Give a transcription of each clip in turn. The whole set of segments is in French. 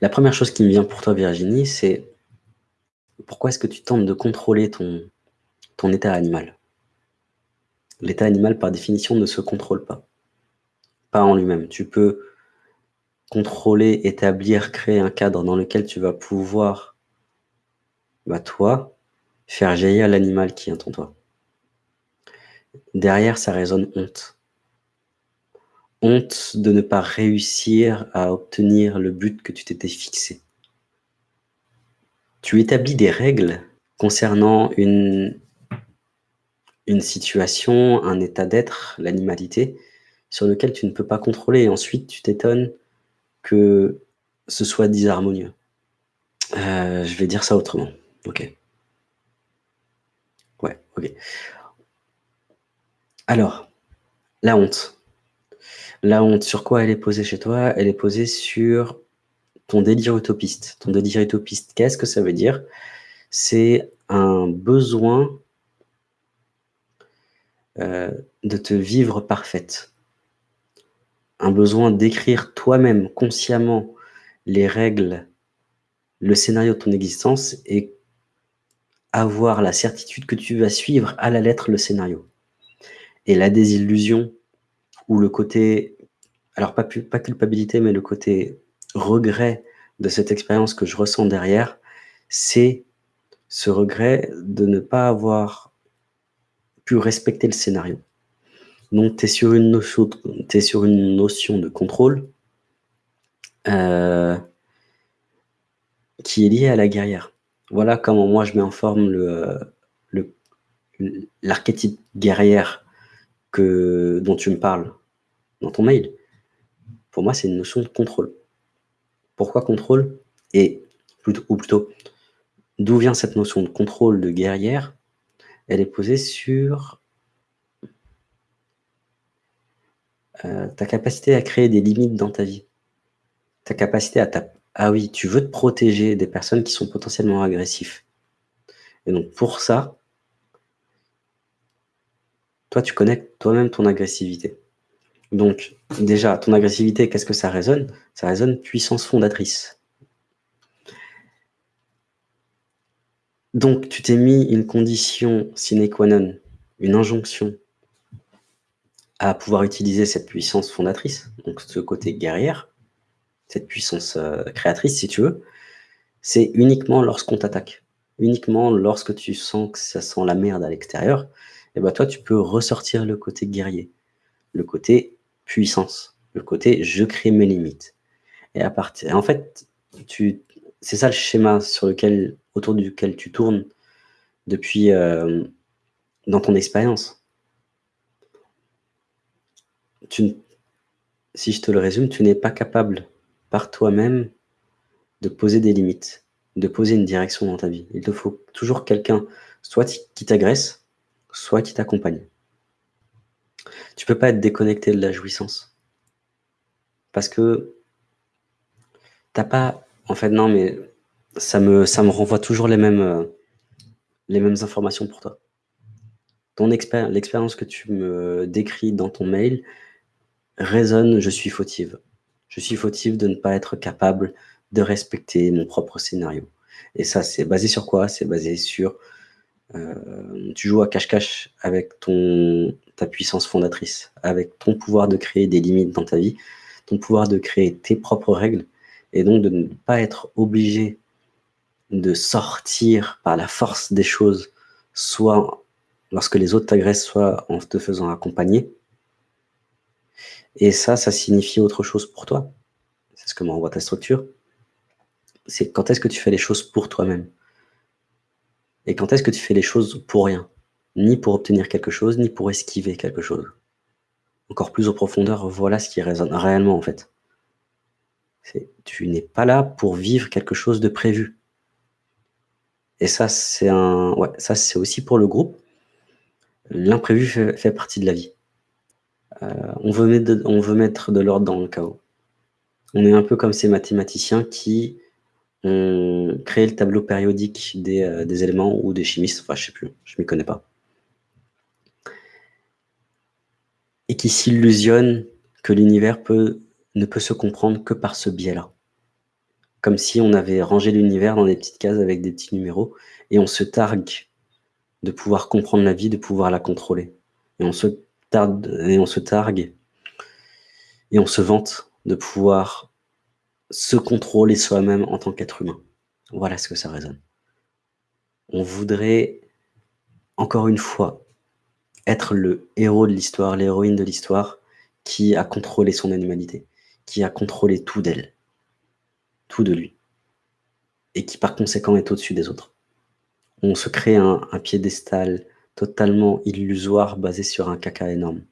La première chose qui me vient pour toi, Virginie, c'est pourquoi est-ce que tu tentes de contrôler ton, état animal? L'état animal, par définition, ne se contrôle pas. Pas en lui-même. Tu peux contrôler, établir, créer un cadre dans lequel tu vas pouvoir, bah toi, faire jaillir l'animal qui est en toi. Derrière, ça résonne honte. Honte de ne pas réussir à obtenir le but que tu t'étais fixé. Tu établis des règles concernant une, situation, un état d'être, l'animalité, sur lequel tu ne peux pas contrôler. Ensuite, tu t'étonnes que ce soit disharmonieux. Euh, je vais dire ça autrement. Ok. Ouais, ok. Alors, la honte. La honte, sur quoi elle est posée chez toi? Elle est posée sur ton délire utopiste. Ton délire utopiste, qu'est-ce que ça veut dire? C'est un besoin euh, de te vivre parfaite. Un besoin d'écrire toi-même, consciemment, les règles, le scénario de ton existence et avoir la certitude que tu vas suivre à la lettre le scénario. Et la désillusion, ou le côté, alors pas, pas culpabilité, mais le côté regret de cette expérience que je ressens derrière, c'est ce regret de ne pas avoir pu respecter le scénario. Donc, tu es, sur une notion, sur une notion de contrôle euh, qui est liée à la guerrière. Voilà comment moi je mets en forme l'archétype guerrière que, dont tu me parles dans ton mail. Pour moi, c'est une notion de contrôle. Pourquoi contrôle Et ou plutôt, d'où vient cette notion de contrôle de guerrière? Elle est posée sur euh, ta capacité à créer des limites dans ta vie. Ta capacité à ta... Ah oui, tu veux te protéger des personnes qui sont potentiellement agressifs. Et donc pour ça, toi, tu connais toi-même ton agressivité. Donc, déjà, ton agressivité, qu'est-ce que ça résonne? Ça résonne puissance fondatrice. Donc, tu t'es mis une condition sine qua non, une injonction à pouvoir utiliser cette puissance fondatrice, donc ce côté guerrière, cette puissance euh, créatrice, si tu veux, c'est uniquement lorsqu'on t'attaque. Uniquement lorsque tu sens que ça sent la merde à l'extérieur, et eh ben toi, tu peux ressortir le côté guerrier, le côté puissance, le côté je crée mes limites. Et à partir, en fait, tu, c'est ça le schéma sur lequel, autour duquel tu tournes depuis euh, dans ton expérience. Si je te le résume, tu n'es pas capable par toi-même de poser des limites, de poser une direction dans ta vie. Il te faut toujours quelqu'un, soit qui t'agresse, soit qui t'accompagne. Tu peux pas être déconnecté de la jouissance. Parce que t'as pas... En fait, non, mais ça me, ça me renvoie toujours les mêmes, euh, les mêmes informations pour toi. Ton L'expérience que tu me décris dans ton mail résonne « je suis fautive ». Je suis fautive de ne pas être capable de respecter mon propre scénario. Et ça, c'est basé sur quoi? C'est basé sur euh, tu joues à cache-cache avec ton, ta puissance fondatrice, avec ton pouvoir de créer des limites dans ta vie, ton pouvoir de créer tes propres règles, et donc de ne pas être obligé de sortir par la force des choses, soit lorsque les autres t'agressent, soit en te faisant accompagner. Et ça, ça signifie autre chose pour toi. C'est ce que m'envoie ta structure. C'est quand est-ce que tu fais les choses pour toi-même? Et quand est-ce que tu fais les choses pour rien? Ni pour obtenir quelque chose, ni pour esquiver quelque chose. Encore plus en profondeur, voilà ce qui résonne réellement en fait. Tu n'es pas là pour vivre quelque chose de prévu. Et ça, c'est un, aussi pour le groupe. L'imprévu fait, partie de la vie. Euh, on, veut mettre de, l'ordre dans le chaos. On est un peu comme ces mathématiciens qui on crée le tableau périodique euh, des, éléments ou des chimistes, enfin je sais plus, je m'y connais pas. Et qui s'illusionne que l'univers ne peut se comprendre que par ce biais-là. comme si on avait rangé l'univers dans des petites cases avec des petits numéros et on se targue de pouvoir comprendre la vie, de pouvoir la contrôler et on se targue et on se targue et on se vante de pouvoir se contrôler soi-même en tant qu'être humain. Voilà ce que ça résonne. On voudrait, encore une fois, être le héros de l'histoire, l'héroïne de l'histoire, qui a contrôlé son animalité, qui a contrôlé tout d'elle, tout de lui, et qui par conséquent est au-dessus des autres. On se crée un, piédestal totalement illusoire basé sur un caca énorme.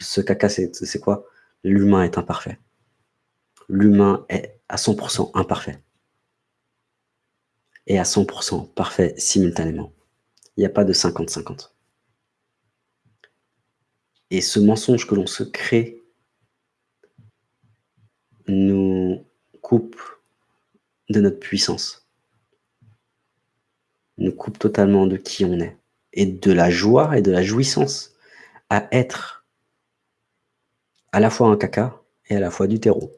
Ce caca, c'est quoi? L'humain est imparfait. L'humain est à 100% imparfait. Et à 100% parfait simultanément. Il n'y a pas de 50-50. Et ce mensonge que l'on se crée nous coupe de notre puissance, nous coupe totalement de qui on est, et de la joie et de la jouissance à être à la fois un caca et à la fois du terreau.